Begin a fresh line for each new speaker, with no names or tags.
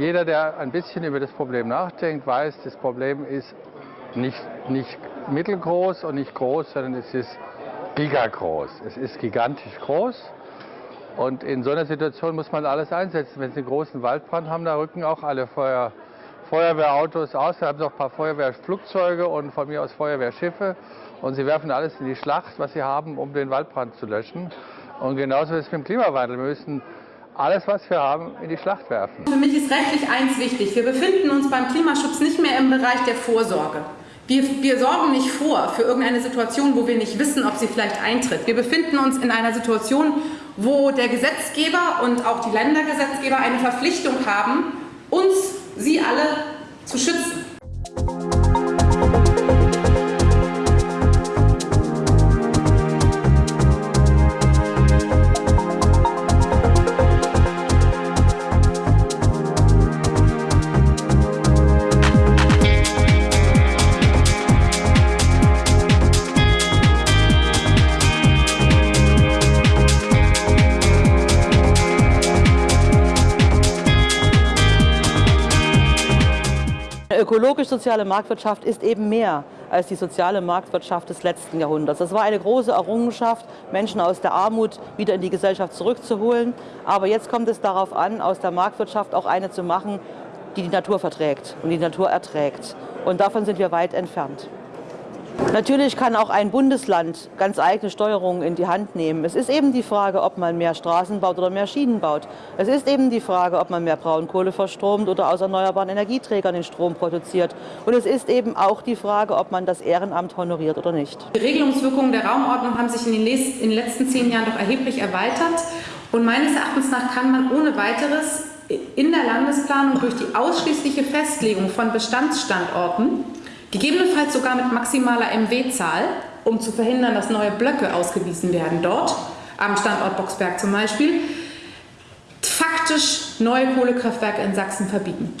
Jeder, der ein bisschen über das Problem nachdenkt, weiß, das Problem ist nicht, nicht mittelgroß und nicht groß, sondern es ist gigagroß. Es ist gigantisch groß. Und in so einer Situation muss man alles einsetzen. Wenn Sie einen großen Waldbrand haben, da rücken auch alle Feuer, Feuerwehrautos aus. Wir haben noch ein paar Feuerwehrflugzeuge und von mir aus Feuerwehrschiffe. Und sie werfen alles in die Schlacht, was sie haben, um den Waldbrand zu löschen. Und genauso ist es mit dem Klimawandel. Wir müssen alles, was wir haben, in die Schlacht werfen.
Für mich ist rechtlich eins wichtig. Wir befinden uns beim Klimaschutz nicht mehr im Bereich der Vorsorge. Wir, wir, sorgen nicht vor für irgendeine Situation, wo wir nicht wissen, ob sie vielleicht eintritt. Wir befinden uns in einer Situation, wo der Gesetzgeber und auch die Ländergesetzgeber eine Verpflichtung haben, uns, sie alle, zu schützen.
Ökologisch-soziale Marktwirtschaft ist eben mehr als die soziale Marktwirtschaft des letzten Jahrhunderts. Das war eine große Errungenschaft, Menschen aus der Armut wieder in die Gesellschaft zurückzuholen. Aber jetzt kommt es darauf an, aus der Marktwirtschaft auch eine zu machen, die die Natur verträgt und die Natur erträgt. Und davon sind wir weit entfernt. Natürlich kann auch ein Bundesland ganz eigene Steuerungen in die Hand nehmen. Es ist eben die Frage, ob man mehr Straßen baut oder mehr Schienen baut. Es ist eben die Frage, ob man mehr Braunkohle verstromt oder aus erneuerbaren Energieträgern den Strom produziert. Und es ist eben auch die Frage, ob man das Ehrenamt honoriert oder nicht.
Die Regelungswirkungen der Raumordnung haben sich in den, in den letzten zehn Jahren doch erheblich erweitert. Und meines Erachtens nach kann man ohne weiteres in der Landesplanung durch die ausschließliche Festlegung von Bestandsstandorten Gegebenenfalls sogar mit maximaler MW-Zahl, um zu verhindern, dass neue Blöcke ausgewiesen werden dort, am Standort Boxberg zum Beispiel, faktisch neue Kohlekraftwerke in Sachsen verbieten.